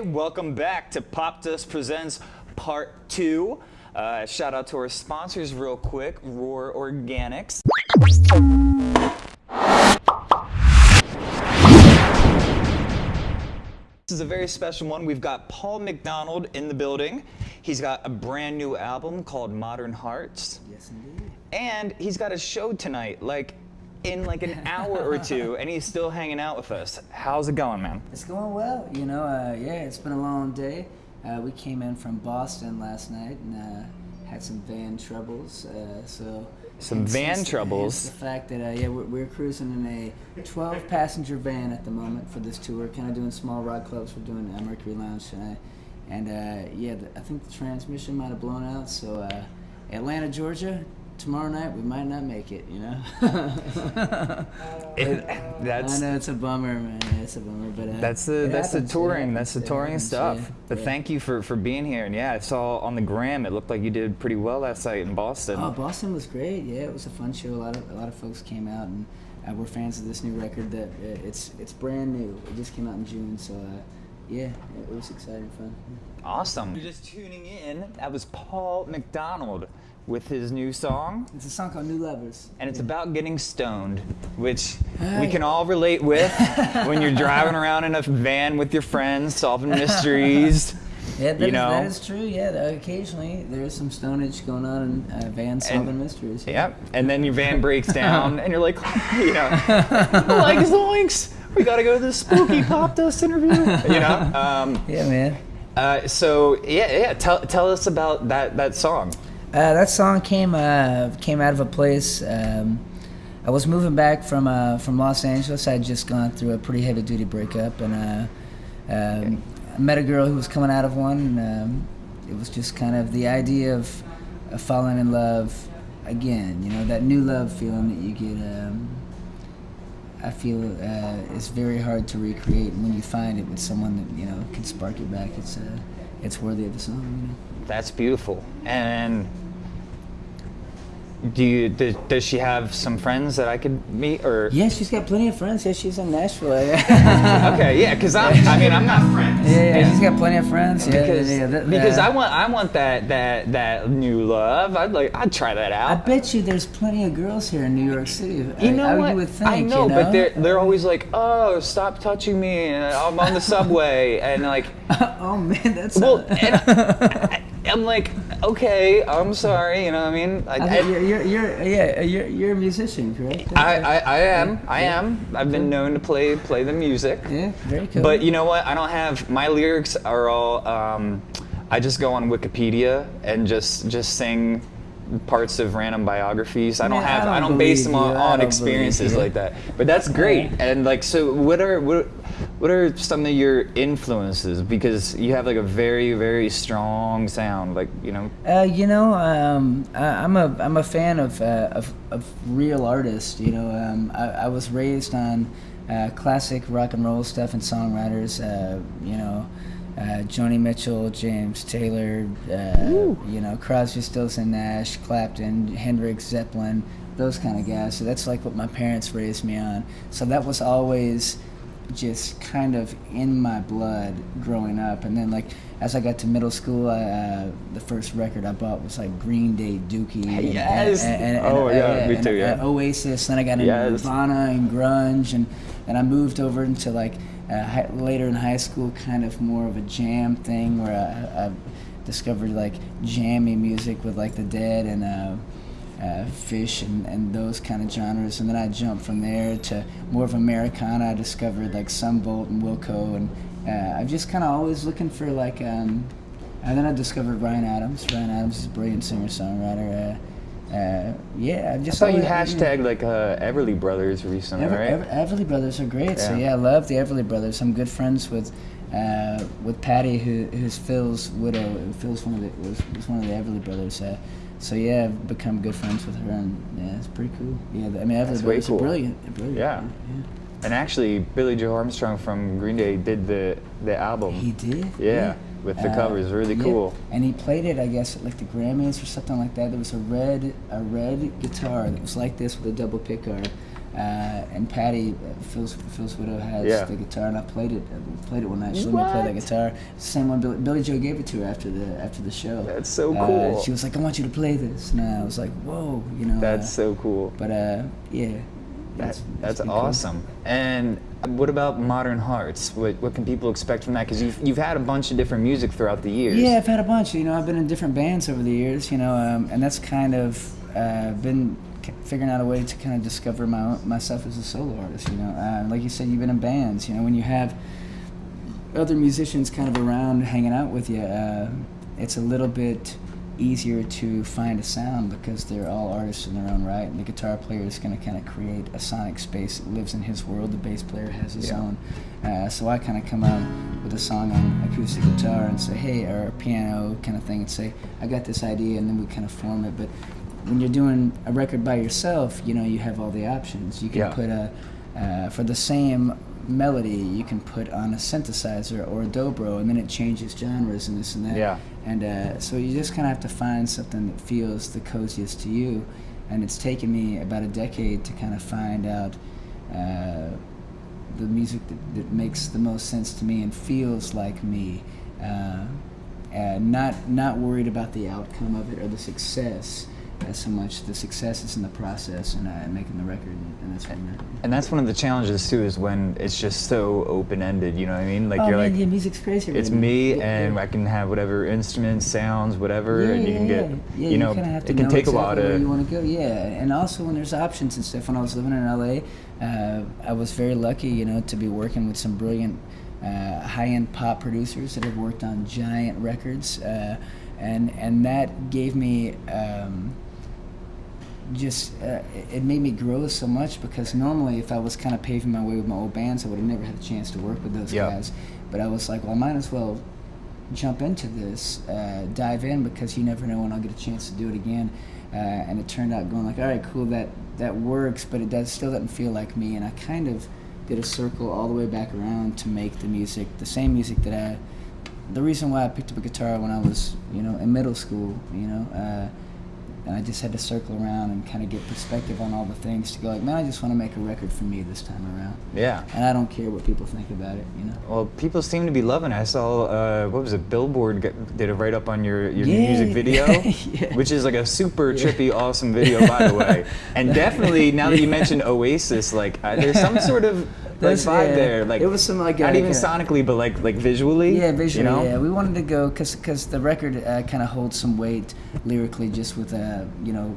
Welcome back to Pop Dust Presents Part 2. Uh, shout out to our sponsors real quick, Roar Organics. This is a very special one. We've got Paul McDonald in the building. He's got a brand new album called Modern Hearts. Yes, indeed. And he's got a show tonight, like in like an hour or two, and he's still hanging out with us. How's it going, man? It's going well. You know, uh, yeah, it's been a long day. Uh, we came in from Boston last night and uh, had some van troubles. Uh, so Some van troubles? The fact that uh, yeah, we're, we're cruising in a 12-passenger van at the moment for this tour. Kind of doing small rock clubs. We're doing uh, Mercury Lounge tonight, and uh, yeah, the, I think the transmission might have blown out. So uh, Atlanta, Georgia. Tomorrow night we might not make it, you know. It, I know it's a bummer, man. It's a bummer, but uh, That's the that's the happens, it touring. That's the touring happens, stuff. yeah, But yeah. thank you for for being here. And yeah, I saw on the gram it looked like you did pretty well last night in Boston. Oh, Boston was great. Yeah, it was a fun show. A lot of a lot of folks came out and uh, were fans of this new record. That uh, it's it's brand new. It just came out in June, so uh, yeah, it was exciting fun. Awesome. You're just tuning in. That was Paul McDonald with his new song, It's a song called New Lovers. and it's about getting stoned, which we can all relate with when you're driving around in a van with your friends, solving mysteries. Yeah, that you is- know. that is true. Yeah, occasionally there's some stonage going on in uh, vans solving mysteries. Yep. And then your van breaks down, and you're like, you know, like zoinks. We gotta go to the spooky pop dust interview. You know. Um, Yeah, man. uh, so yeah, yeah. Tell tell us about that that song. Uh, that song came uh, came out of a place. Um, I was moving back from uh, from Los Angeles. I had just gone through a pretty heavy duty breakup, and uh, um, I met a girl who was coming out of one. And, um, it was just kind of the idea of, of falling in love again. You know that new love feeling that you get. Um, I feel uh, it's very hard to recreate. And when you find it with someone that you know can spark it back, it's uh, it's worthy of a song. You know? That's beautiful. And do you does, does she have some friends that I could meet or? Yeah, she's got plenty of friends. Yeah, she's in Nashville. yeah, Okay, yeah, because I I mean I'm not friends. yeah, yeah, she's got plenty of friends. Yeah, Because, yeah, that- because I want I want that that that new love. I'd like I'd try that out. I bet you there's plenty of girls here in New York City. You know I, what? You would think. I know, you know? but they're they're always like, oh, stop touching me. I'm on the subway, and like, oh man, that's. well, and I, I'm like, okay, I'm sorry. You know what I mean? I, I you're, you're, you're, yeah, you're, you're a musician, correct? I, I, I am. I am. I've been known to play play the music. yeah, very cool. But you know what? I don't have my lyrics are all. Um, I just go on Wikipedia and just just sing parts of random biographies. I don't Man, have. I don't don't, base them on, on experiences like that. But that's great. And like, so what are what? What are some of your influences? Because you have like a very very strong sound. Like you know. Uh, you know, um, I, I'm a I'm a fan of uh, of, of real artists. You know, um, I, I was raised on uh, classic rock and roll stuff and songwriters. Uh, you know, uh, Joni Mitchell, James Taylor. Uh, you know, Crosby, Stills and Nash, Clapton, Hendrix, Zeppelin, those kind of guys. So that's like what my parents raised me on. So that was always just kind of in my blood growing up. And then like as I got to middle school, I, uh, the first record I bought was like Green Day, Dookie. and- Yes! Oh, yeah, me too, yeah. and Oasis. Then I got into Yes. Nirvana and grunge, and and I moved over into like uh, hi- later in high school, kind of more of a jam thing where I, I discovered like jammy music with like the Dead and. Uh, uh, Phish and, and those kind of genres, and then I jumped from there to more of Americana. I discovered like Son Volt and Wilco, and uh, I'm just kind of always looking for like. Um, and then I discovered Ryan Adams. Ryan Adams is a brilliant singer songwriter. Uh, uh, yeah, I I just saw you always- hashtag like uh, Everly Brothers recently, Ever, right? Ever, Everly Brothers are great. So Yeah. yeah, I love the Everly Brothers. I'm good friends with uh, with Patti, who, who's Phil's widow. Phil's one of the was, was one of the Everly Brothers. Uh, so yeah, I've become good friends with her, and yeah, it's pretty cool. Yeah, I mean That's way cool. brilliant. Brilliant. Yeah. yeah. And actually, Billie Joe Armstrong from Green Day did the the album. He did. Yeah, with the covers, really yeah. cool. And he played it, I guess, at like the Grammys or something like that. There was a red, a red guitar that was like this with a double pickguard. Uh, and Patti, uh, Phil's, Phil's widow, has Yeah. the guitar, and I played it. I played it one night. She let me play that guitar. It's the same one Billie, Billie Joe gave it to her after the after the show. That's so Uh, cool. she was like, "I want you to play this," and I was like, "Whoa," you know. That's uh, so cool. But uh, yeah, That's, it's- it's that's cool. awesome. And what about Modern Hearts? What, what can people expect from that? Because you've, you've had a bunch of different music throughout the years. Yeah, I've had a bunch. You know, I've been in different bands over the years. You know, um, and that's kind of uh, been c- figuring out a way to kind of discover my myself as a solo artist. You know, uh, like you said, you've been in bands. You know, when you have other musicians kind of around hanging out with you, uh, it's a little bit easier to find a sound because they're all artists in their own right. And the guitar player is going to kind of create a sonic space that lives in his world. The bass player has his Yeah. own. Uh, so I kind of come out with a song on acoustic guitar and say, hey, or a piano kind of thing, and say, I got this idea, and then we kind of form it. But when you're doing a record by yourself, you know, you have all the options. You can Yeah. put a, uh, for the same melody, you can put on a synthesizer or a dobro, and then it changes genres and this and that. Yeah. And uh, so you just kind of have to find something that feels the coziest to you. And it's taken me about a decade to kind of find out uh, the music that, that makes the most sense to me and feels like me. Uh, uh, not not worried about the outcome of it or the success as so much. The success is in the process and uh, making the record, and that's what And that's one of the challenges too, is when it's just so open-ended. You know what I mean? Like oh you're man, like, yeah, music's crazy. right it's me, Yeah, and yeah. I can have whatever instruments, sounds, whatever, Yeah, and you yeah, can get, yeah. Yeah, you know, kinda have to it can know take exactly a lot of. you want to go. Yeah, and also when there's options and stuff. When I was living in LA, uh, I was very lucky, you know, to be working with some brilliant uh, high-end pop producers that have worked on giant records, uh, and and that gave me. Um, just uh, it- made me grow so much because normally if I was kind of paving my way with my old bands, I would have never had a chance to work with those guys. But I was like, well, I might as well jump into this, uh, dive in because you never know when I'll get a chance to do it again. Uh, and it turned out going like, all right, cool, that that works, but it does still doesn't feel like me. And I kind of did a circle all the way back around to make the music, the same music that I. The reason why I picked up a guitar when I was, you know, in middle school, you know, uh, and I just had to circle around and kind of get perspective on all the things to go like, man, I just want to make a record for me this time around, Yeah. and I don't care what people think about it, you know. Well, people seem to be loving it. I saw, uh, what was it, Billboard get, did a write up on your, your new music video, Yeah. which is like a super trippy, awesome video, by the way. And definitely, now that you mentioned Oasis, like uh, there's some sort of like vibe yeah. there. Like It was some, like, not uh, even sonically, but like like visually. Yeah, visually. You know? Yeah, we wanted to go because because the record uh, kind of holds some weight lyrically, just with uh, you know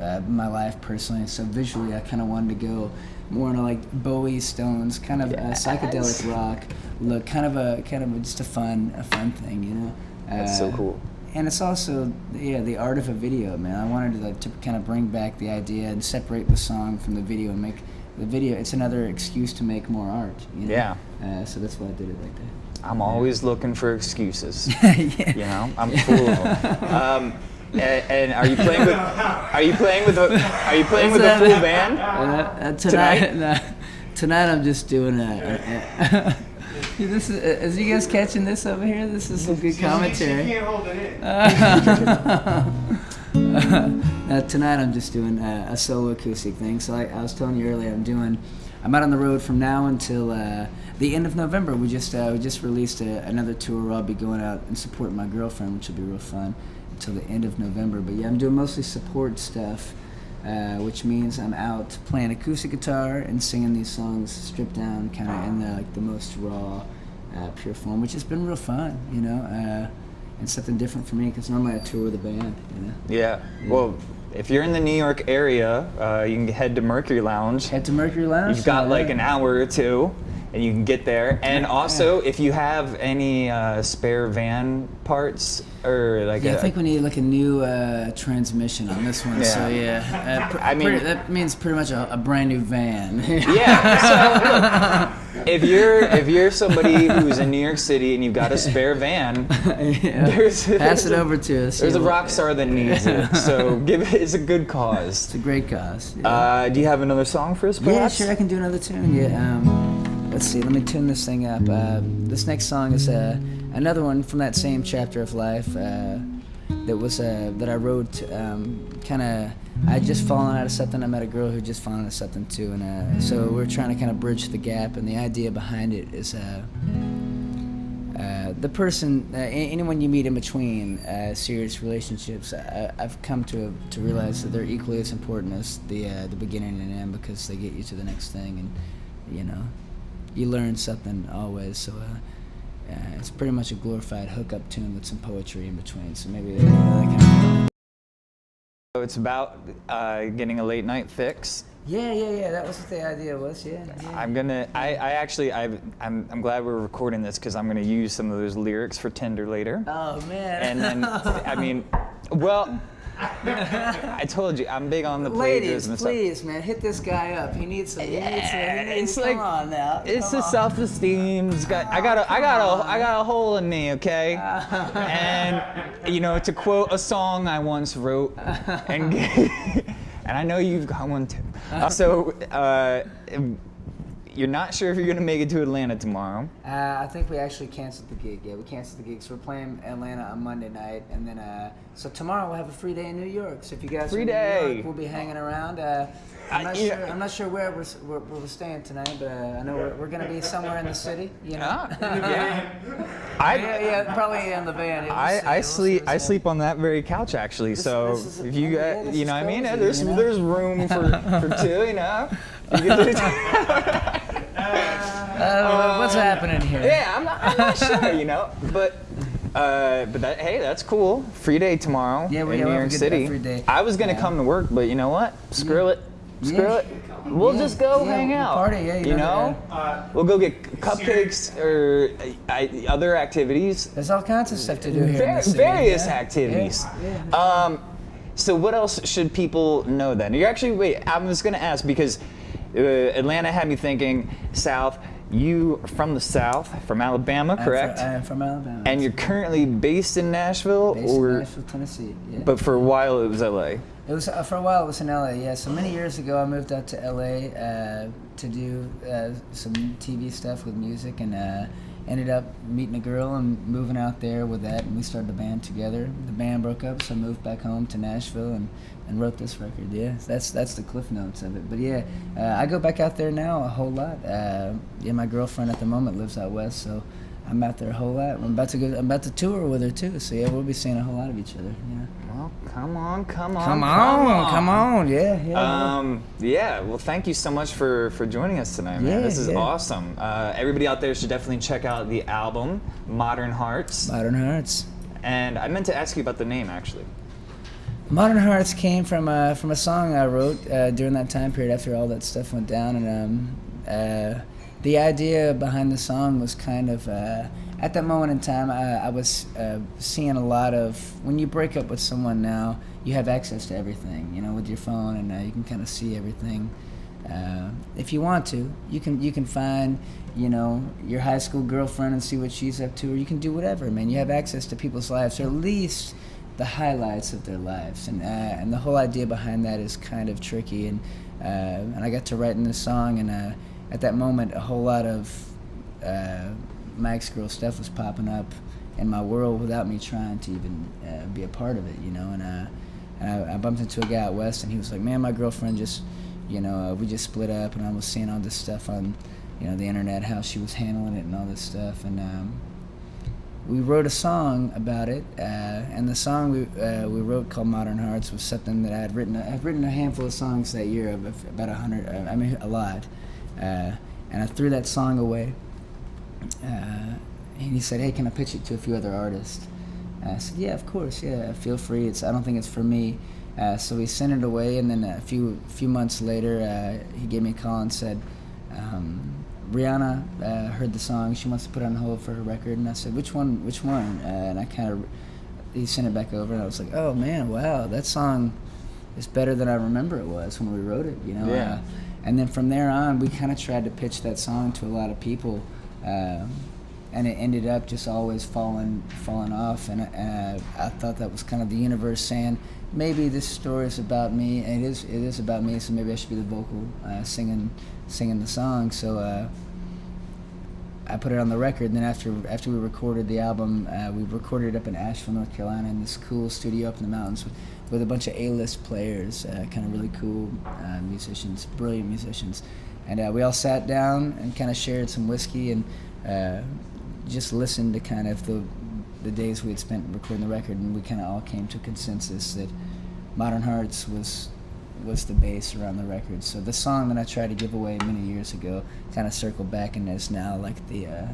uh, my life personally. So visually, I kind of wanted to go more into like Bowie, Stones, kind of Yes. a psychedelic rock look, kind of a kind of a, just a fun a fun thing, you know. That's so Uh, cool. And it's also yeah the art of a video, man. I wanted to like, to kind of bring back the idea and separate the song from the video and make the video. It's another excuse to make more art. You know? Yeah. Uh, so that's why I did it like that. I'm always looking for excuses. yeah. You know, I'm full of them. Um, and, and are you playing with? Are you playing with? A, are you playing with a full band? Uh, uh, Tonight? tonight, no, tonight I'm just doing a. a- this is, is you guys catching this over here? This is some good She commentary. can't hold it in. uh, tonight I'm just doing a, a solo acoustic thing. So I was telling you earlier, I'm doing. I'm out on the road from now until uh, the end of November. We just uh, we just released a, another tour where I'll be going out and supporting my girlfriend, which will be real fun until the end of November. But yeah, I'm doing mostly support stuff, uh, which means I'm out playing acoustic guitar and singing these songs stripped down, kind of in the like the most raw, uh, pure form, which has been real fun, you know. And something different for me because normally I tour with a band, you know. Yeah. Well, if you're in the New York area, uh, you can head to Mercury Lounge. Head to Mercury Lounge. You've got uh, like an hour or two, and you can get there. And also, if you have any uh, spare van parts or like Yeah, I a, think we need like a new uh, transmission on this one. So yeah, uh, pr- I mean- pretty- that means pretty much a, a brand new van. yeah. So if you're if you're somebody who's in New York City and you've got a spare van, Yeah. There's- Pass it over to us. there's a rock star that needs it. So give it. It's a good cause. It's a great cause. Yeah. Uh, do you have another song for us, Yeah, sure. I can do another tune. Yeah. Um, let's see. Let me tune this thing up. Uh, this next song is uh, another one from that same chapter of life. Uh, that was uh, that I wrote. Um, kind of, I just fallen out of something. I met a girl who just fallen out of something too, and uh, so we're trying to kind of bridge the gap. And the idea behind it is. Uh, the person, anyone you meet in between serious relationships, I, have come to to realize that they're equally as important as the the beginning and end because they get you to the next thing, and you know, you learn something always. So uh, it's pretty much a glorified hookup tune with some poetry in between. So maybe that, that kind of. So it's about getting a late night fix. Yeah, yeah, yeah. That was what the idea was. Yeah. yeah. I'm gonna. I, I actually. I. I'm. I'm glad we're recording this because I'm gonna use some of those lyrics for Tinder later. Oh man. And then, I mean, well. I told you, I'm big on the Ladies, plagiarism please, man, hit this guy up. He needs some. He needs some. Needs, it's like, come on now. It's the self-esteem. Got. I got a. I got a. I got a hole in me. Okay. and you know, to quote a song I once wrote, and. and I know you've got one too. Uh, so, uh, you're not sure if you're going to make it to Atlanta tomorrow. Uh, I think we actually canceled the gig. Yeah, we canceled the gig. So we're playing Atlanta on Monday night, and then uh, so tomorrow we'll have a free day in New York. So if you guys free day. York, we'll be hanging around. Uh, I'm not yeah. sure. I'm not sure where we're, where, where we're staying tonight, but uh, I know we're, we're going to be somewhere in the city. You know. Ah, yeah. I, yeah, yeah, probably in the van. I, I sleep I sleep on that very couch actually. This, so this if you got, you know, what I mean, there's you know? there's room for, for two, you know. You uh, what's happening here? Yeah, I'm not, I'm not sure, you know, but. Uh, but that, hey, that's cool. Free day tomorrow Yeah, we- in New York have a good- City. free day. I was gonna Yeah. come to work, but you know what? Screw it. Screw Yeah. it. We'll Yeah. just go Yeah, hang out. party, yeah, you you know, know. Uh, We'll go get cupcakes or uh, I, other activities. There's all kinds of stuff to do here. in Var- the city, various yeah. activities. Yeah, yeah. Um, so what else should people know then? You're actually wait. I was going to ask because uh, Atlanta had me thinking South. You are from the South, from Alabama, I'm fr- correct? I'm from Alabama. and you're currently based in Nashville, based or in Nashville, Tennessee. Yeah. but for a while it was LA. It was uh, for a while. It was in LA. Yeah. So many years ago, I moved out to LA uh, to do uh, some TV stuff with music, and uh, ended up meeting a girl and moving out there with that, and we started a band together. The band broke up, so I moved back home to Nashville and, and wrote this record. Yeah, that's that's the cliff notes of it. But yeah, uh, I go back out there now a whole lot. Uh, yeah, my girlfriend at the moment lives out west, so. I'm out there a whole lot. I'm about to go. I'm about to tour with her too. So yeah, we'll be seeing a whole lot of each other. Yeah. Well, come on, come on, Come on, come on, yeah, yeah. Um, yeah, well, thank you so much for, for joining us tonight, man. Yeah, this is yeah. awesome. Uh, everybody out there should definitely check out the album, Modern Hearts. Modern Hearts. And I meant to ask you about the name, actually. Modern Hearts came from a from a song I wrote uh, during that time period after all that stuff went down, and um, uh, the idea behind the song was kind of uh, at that moment in time I, I was uh, seeing a lot of when you break up with someone now you have access to everything you know with your phone and you can kind of see everything. Uh, if you want to you can you can find you know your high school girlfriend and see what she's up to or you can do whatever man. You have access to people's lives or at least the highlights of their lives. And uh, and the whole idea behind that is kind of tricky and uh, and I got to writing this song and uh, at that moment a whole lot of my ex-girl stuff was popping up in my world without me trying to even uh, be a part of it you know and, uh, and I, I bumped into a guy out west and he was like man my girlfriend just you know uh, we just split up and I was seeing all this stuff on you know the internet how she was handling it and all this stuff and um, we wrote a song about it, uh, and the song we uh, we wrote called "Modern Hearts" was something that I had written. I've written a handful of songs that year, about a hundred. Uh, I mean, a lot, and I threw that song away. Uh, and he said, "Hey, can I pitch it to a few other artists?" And I said, "Yeah, of course. Yeah, feel free. It's I don't think it's for me." Uh, so we sent it away, and then a few few months later, uh, he gave me a call and said. Um, Rihanna uh, heard the song. She wants to put it on hold for her record, and I said, "Which one? Which one?" Uh, and I kind of he sent it back over, and I was like, "Oh man, wow, that song is better than I remember it was when we wrote it." You know. Yeah. Uh, and then from there on, we kind of tried to pitch that song to a lot of people, um, and it ended up just always falling falling off. And uh, I thought that was kind of the universe saying, maybe this story is about me. It is it is about me, so maybe I should be the vocal uh, singing singing the song. So uh, I put it on the record. And then after after we recorded the album, uh, we recorded it up in Asheville, North Carolina, in this cool studio up in the mountains with, with a bunch of A-list players, uh, kind of really cool uh, musicians, brilliant musicians. And uh, we all sat down and kind of shared some whiskey and uh, just listened to kind of the the days we had spent recording the record, and we kind of all came to a consensus that Modern Hearts was was the base around the record. So the song that I tried to give away many years ago kind of circled back and is now like the uh,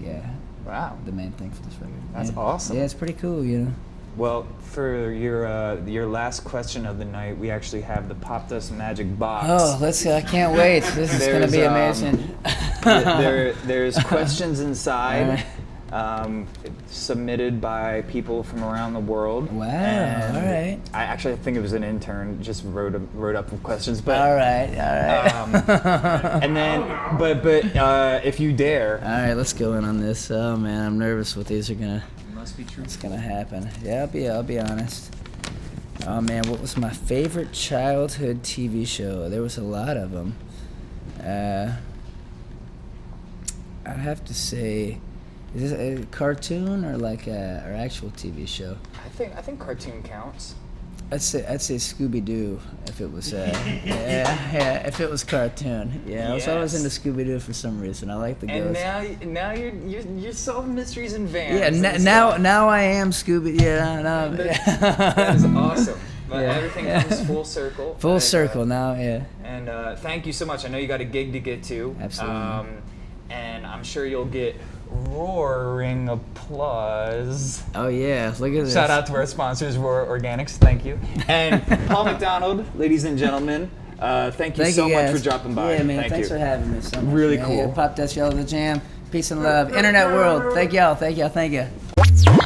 yeah Wow. the main thing for this record. That's yeah. awesome. Yeah, it's pretty cool, you know. Well, for your uh, your last question of the night, we actually have the Pop Dust Magic Box. Oh, let's! see! I can't wait. This is gonna There's, be um, amazing. there, there's questions inside. Um, submitted by people from around the world. Wow, And alright. I actually think it was an intern just wrote wrote up questions, but all right, all right. um, and then but but uh, if you dare, all right, let's go in on this. Oh man, I'm nervous what these are gonna. Must be true. What's gonna happen? Yeah, I'll be. I'll be honest. Oh man, what was my favorite childhood TV show? There was a lot of them. Uh, I'd have to say, is this a cartoon or like a or actual TV show? I think I think cartoon counts. I'd say I'd say Scooby Doo if it was uh, yeah yeah if it was cartoon yeah I was always Yes. into Scooby Doo for some reason I like the And ghost now now you're you're, you're solving mysteries in vans. yeah n- now stuff. now I am Scooby yeah now That- that is awesome. But Yeah. everything Yeah. comes full circle. full And, uh, circle now yeah And uh, thank you so much. I know you got a gig to get to. Absolutely. Um, and I'm sure you'll get roaring applause. oh yeah look at this Shout out to our sponsors, Roar Organics. Thank you. And Paul McDonald, ladies and gentlemen, uh, thank you Thank so you much for dropping by. Yeah, man. Thank thanks you. for having me. So much, Really man. cool. Yeah, Pop Dust Yellow the Jam. Peace and love. Internet world. Thank y'all. Thank y'all. Thank you.